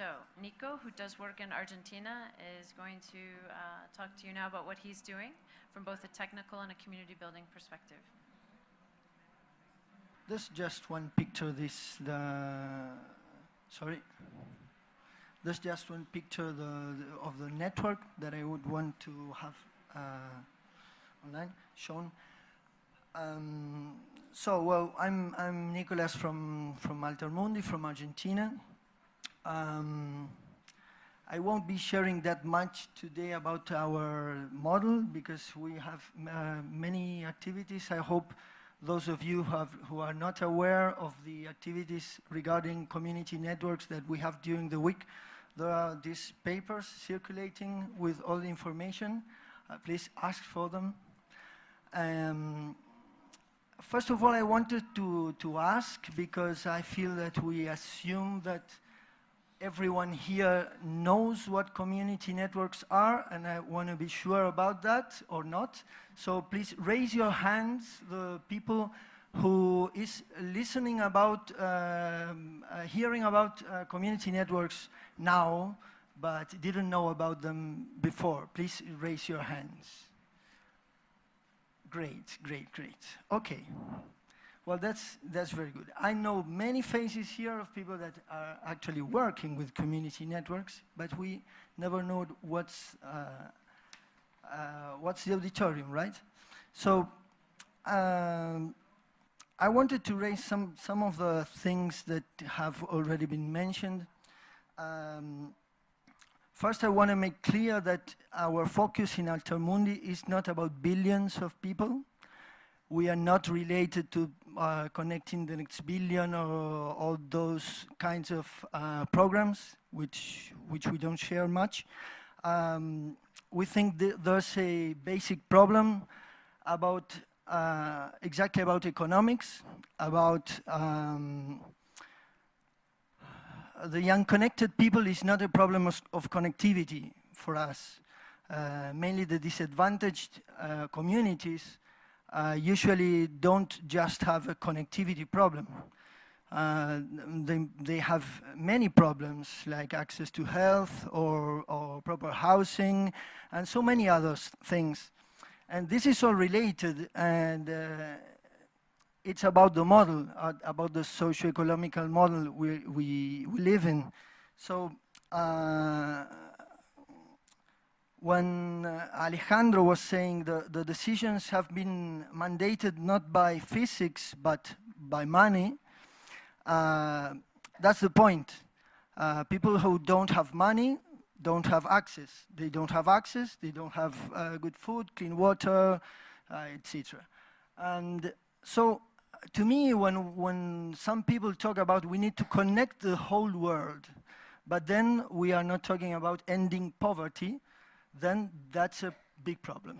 So Nico, who does work in Argentina, is going to uh, talk to you now about what he's doing from both a technical and a community building perspective. This just one picture. This the sorry. This just one picture the, the of the network that I would want to have uh, online shown. Um, so well, I'm I'm Nicolas from from Altermundi from Argentina. Um, I won't be sharing that much today about our model because we have uh, many activities. I hope those of you who, have, who, are not aware of the activities regarding community networks that we have during the week, there are these papers circulating with all the information. Uh, please ask for them. Um, first of all, I wanted to, to ask because I feel that we assume that everyone here knows what community networks are, and I want to be sure about that or not. So please raise your hands, the people who is listening about, um, uh, hearing about uh, community networks now, but didn't know about them before. Please raise your hands. Great, great, great. Okay. Well, that's, that's very good. I know many faces here of people that are actually working with community networks, but we never know what's, uh, uh, what's the auditorium, right? So um, I wanted to raise some, some of the things that have already been mentioned. Um, first, I want to make clear that our focus in Altermundi is not about billions of people. We are not related to uh, connecting the next billion or all those kinds of uh, programs, which, which we don't share much. Um, we think th there's a basic problem about uh, exactly about economics, about um, the unconnected people is not a problem of, of connectivity for us. Uh, mainly the disadvantaged uh, communities uh, usually don't just have a connectivity problem. Uh, they, they have many problems like access to health or, or proper housing and so many other things. And this is all related and uh, it's about the model, uh, about the socio-economical model we, we, we live in. So uh, when uh, Alejandro was saying the, the decisions have been mandated not by physics but by money, uh, that's the point. Uh, people who don't have money don't have access. They don't have access, they don't have uh, good food, clean water, uh, etc. And so to me, when, when some people talk about we need to connect the whole world, but then we are not talking about ending poverty, then that's a big problem.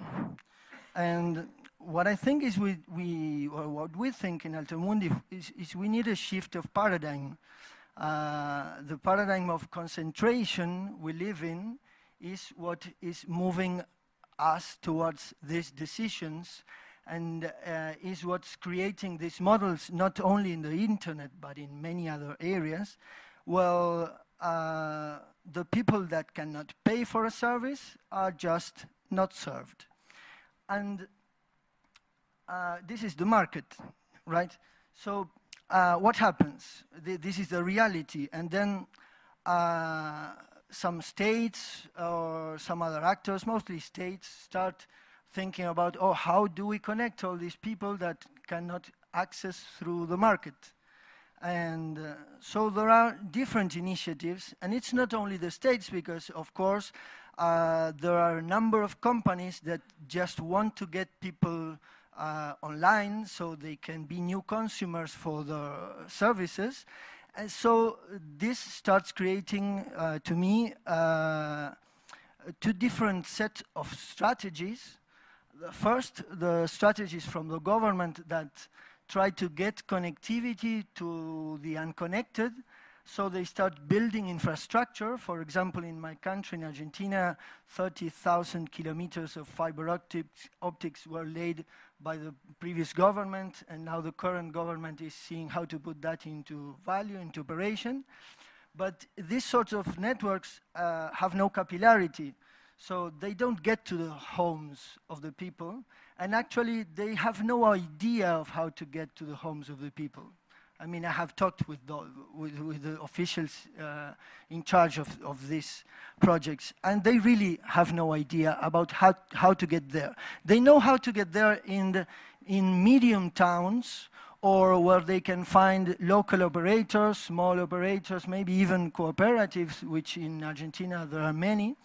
And what I think is we, we or what we think in Altermundi is, is we need a shift of paradigm. Uh, the paradigm of concentration we live in is what is moving us towards these decisions and uh, is what's creating these models not only in the internet but in many other areas. Well, uh, the people that cannot pay for a service are just not served. And uh, this is the market, right? So uh, what happens? Th this is the reality. And then uh, some states or some other actors, mostly states, start thinking about, oh, how do we connect all these people that cannot access through the market? And uh, so there are different initiatives, and it's not only the states, because of course uh, there are a number of companies that just want to get people uh, online so they can be new consumers for the services. And so this starts creating, uh, to me, uh, two different sets of strategies. The first, the strategies from the government that try to get connectivity to the unconnected. So they start building infrastructure. For example, in my country, in Argentina, 30,000 kilometers of fiber optics, optics were laid by the previous government, and now the current government is seeing how to put that into value, into operation. But these sorts of networks uh, have no capillarity. So they don't get to the homes of the people. And actually, they have no idea of how to get to the homes of the people. I mean, I have talked with the, with, with the officials uh, in charge of, of these projects, and they really have no idea about how, how to get there. They know how to get there in, the, in medium towns or where they can find local operators, small operators, maybe even cooperatives, which in Argentina there are many.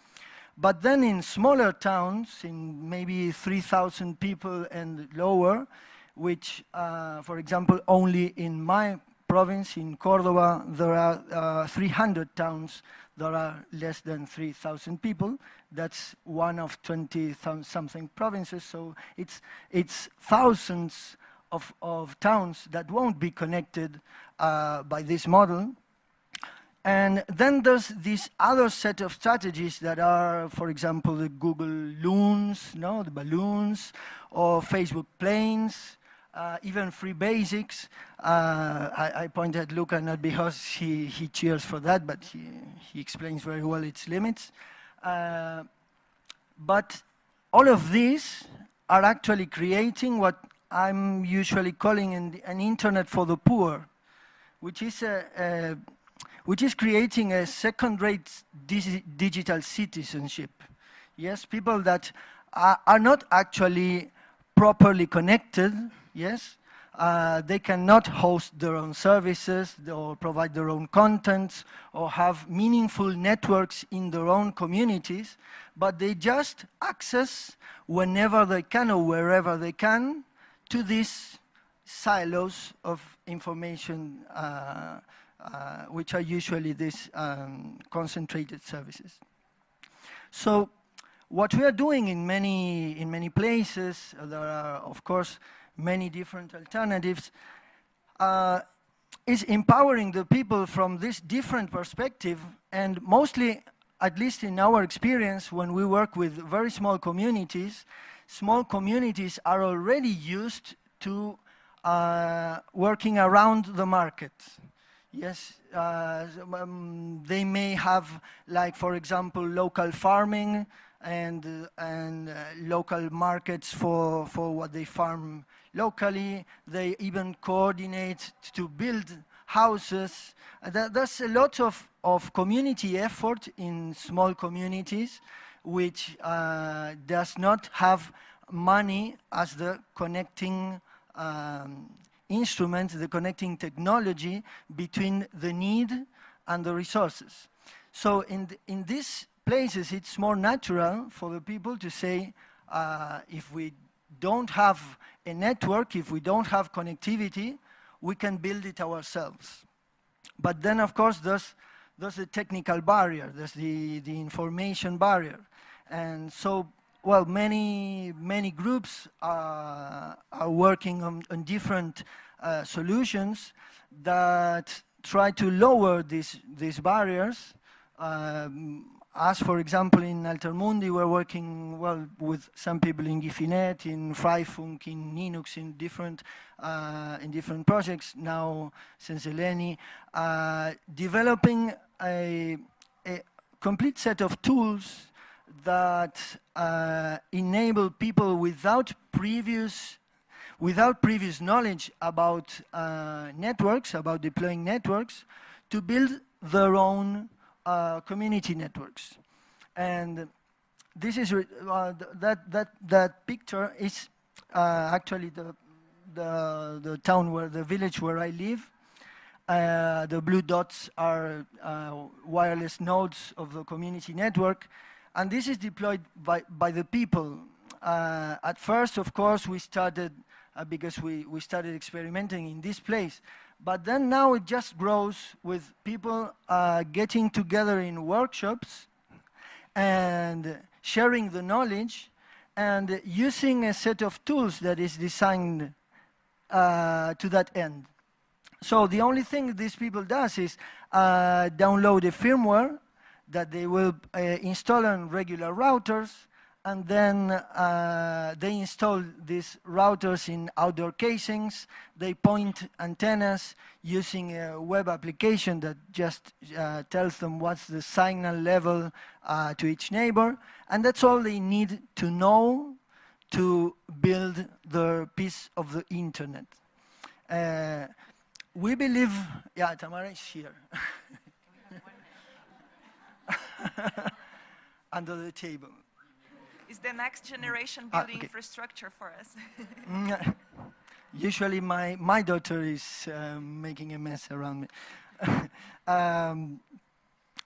But then in smaller towns, in maybe 3,000 people and lower, which, uh, for example, only in my province, in Cordoba, there are uh, 300 towns that are less than 3,000 people. That's one of 20 something provinces, so it's, it's thousands of, of towns that won't be connected uh, by this model. And then there's this other set of strategies that are, for example, the Google Loons, no, the balloons, or Facebook Planes, uh, even free basics. Uh, I, I point at Luca not because he, he cheers for that, but he, he explains very well its limits. Uh, but all of these are actually creating what I'm usually calling an, an internet for the poor, which is, a, a which is creating a second-rate digital citizenship. Yes, people that are, are not actually properly connected, yes, uh, they cannot host their own services or provide their own contents or have meaningful networks in their own communities, but they just access whenever they can or wherever they can to these silos of information, uh, uh, which are usually these um, concentrated services. So what we are doing in many, in many places, uh, there are, of course, many different alternatives, uh, is empowering the people from this different perspective and mostly, at least in our experience, when we work with very small communities, small communities are already used to uh, working around the market. Yes, uh, um, they may have, like, for example, local farming and, uh, and uh, local markets for, for what they farm locally. They even coordinate to build houses. Uh, there's a lot of, of community effort in small communities which uh, does not have money as the connecting um, instrument, the connecting technology between the need and the resources. So in, in these places, it's more natural for the people to say, uh, if we don't have a network, if we don't have connectivity, we can build it ourselves. But then, of course, there's, there's a technical barrier, there's the, the information barrier. And so well, many, many groups uh, are working on, on different uh, solutions that try to lower these, these barriers. Um, as, for example, in Altermundi, we're working well with some people in Guifinet, in Freifunk, in Ninux, in different, uh, in different projects, now since Eleni, uh, developing a, a complete set of tools that uh, enable people without previous without previous knowledge about uh, networks, about deploying networks, to build their own uh, community networks. And this is uh, that that that picture is uh, actually the the the town where the village where I live. Uh, the blue dots are wireless nodes of the community network and this is deployed by, by the people. Uh, at first, of course, we started, uh, because we, we started experimenting in this place, but then now it just grows with people uh, getting together in workshops and sharing the knowledge and using a set of tools that is designed uh, to that end. So the only thing these people does is uh, download a firmware that they will uh, install on regular routers and then uh, they install these routers in outdoor casings. They point antennas using a web application that just uh, tells them what's the signal level uh, to each neighbor. And that's all they need to know to build their piece of the internet. Uh, we believe, yeah, Tamara is here. Under the table. Is the next generation Ah, building okay. infrastructure for us? Mm, Usually, my, my daughter is um, making a mess around me. um,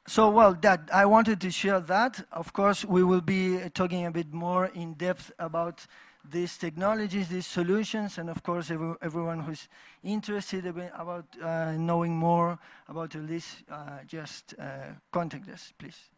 so, well, that I wanted to share that. Of course, we will be talking a bit more in depth about these technologies, these solutions, and of course, every, everyone who's interested about uh, knowing more about this, uh, just uh, contact us, please.